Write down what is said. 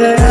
gaya